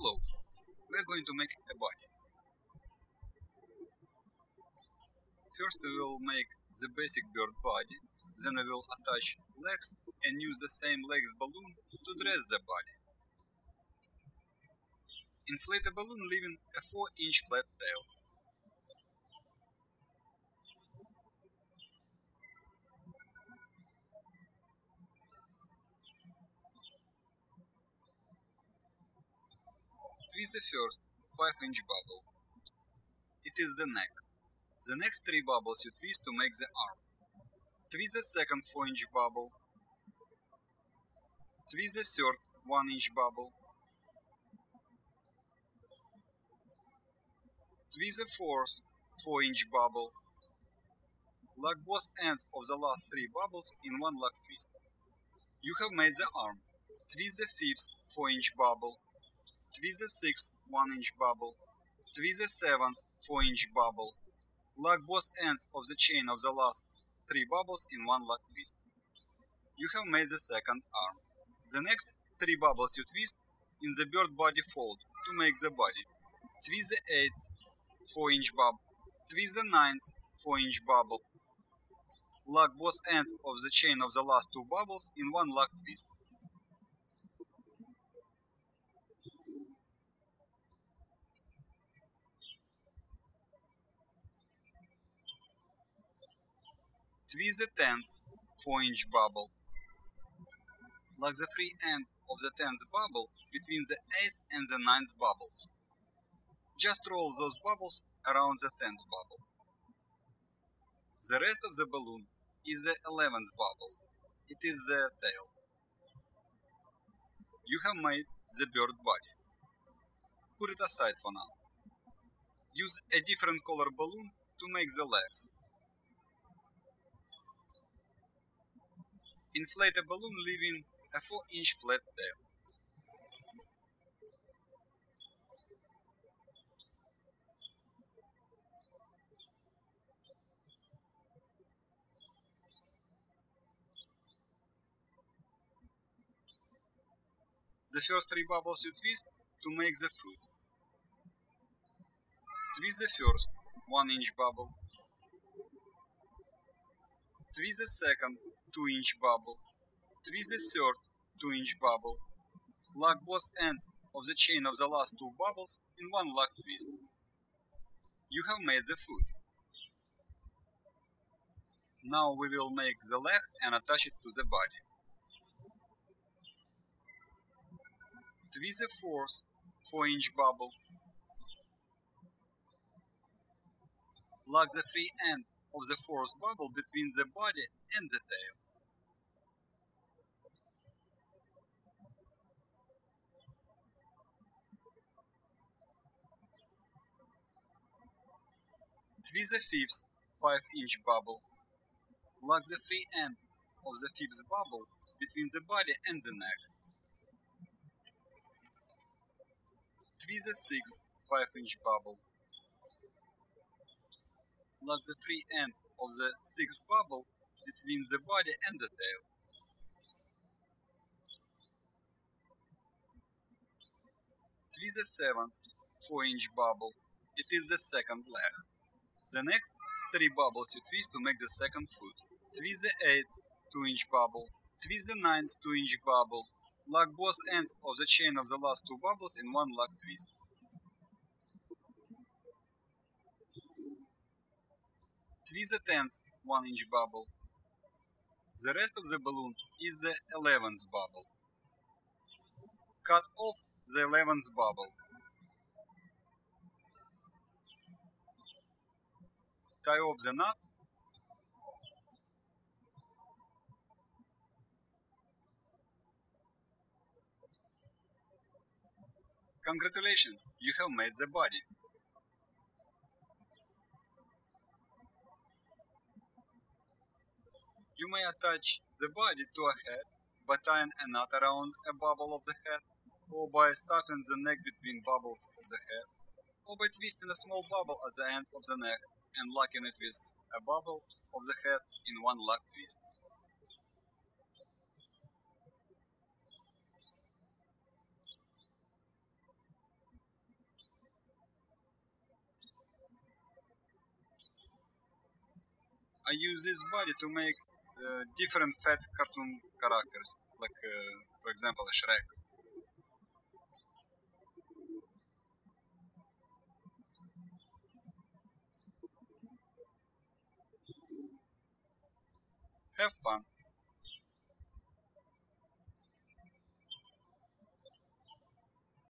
Hello, we're going to make a body. First we will make the basic bird body, then we will attach legs and use the same legs balloon to dress the body. Inflate a balloon leaving a 4 inch flat tail. Twist the first 5 inch bubble. It is the neck. The next 3 bubbles you twist to make the arm. Twist the second 4 inch bubble. Twist the third 1 inch bubble. Twist the fourth 4 inch bubble. Lock both ends of the last 3 bubbles in one lock twist. You have made the arm. Twist the fifth 4 inch bubble. Twist the sixth 1 inch bubble. Twist the seventh 4 inch bubble. Lock both ends of the chain of the last 3 bubbles in one lock twist. You have made the second arm. The next 3 bubbles you twist in the bird body fold to make the body. Twist the 8th 4 inch bubble. Twist the 9th 4 inch bubble. Lock both ends of the chain of the last two bubbles in one lock twist. Twist the 10th 4 inch bubble. Lock the free end of the 10th bubble between the 8th and the 9th bubbles. Just roll those bubbles around the 10th bubble. The rest of the balloon is the 11th bubble. It is the tail. You have made the bird body. Put it aside for now. Use a different color balloon to make the legs. Inflate a balloon leaving a 4 inch flat tail. The first three bubbles you twist to make the fruit. Twist the first 1 inch bubble. Twist the second 2 inch bubble. Twist the third 2 inch bubble. Lock both ends of the chain of the last two bubbles in one lock twist. You have made the foot. Now we will make the leg and attach it to the body. Twist the fourth 4 inch bubble. Lock the free end of the fourth bubble between the body and the tail. Twist the fifth 5 inch bubble. Lock the free end of the fifth bubble between the body and the neck. Twist the sixth 5 inch bubble. Lock the free end of the sixth bubble between the body and the tail. Twist the seventh 4 inch bubble. It is the second leg. The next 3 bubbles you twist to make the second foot. Twist the 8th 2 inch bubble. Twist the 9th 2 inch bubble. Lock both ends of the chain of the last two bubbles in one lock twist. Twist the 10th 1 inch bubble. The rest of the balloon is the 11th bubble. Cut off the 11th bubble. Tie off the knot. Congratulations, you have made the body. You may attach the body to a head by tying a knot around a bubble of the head, or by stuffing the neck between bubbles of the head, or by twisting a small bubble at the end of the neck and locking it with a bubble of the head in one lock twist. I use this body to make uh, different fat cartoon characters, like uh, for example Shrek. Have fun!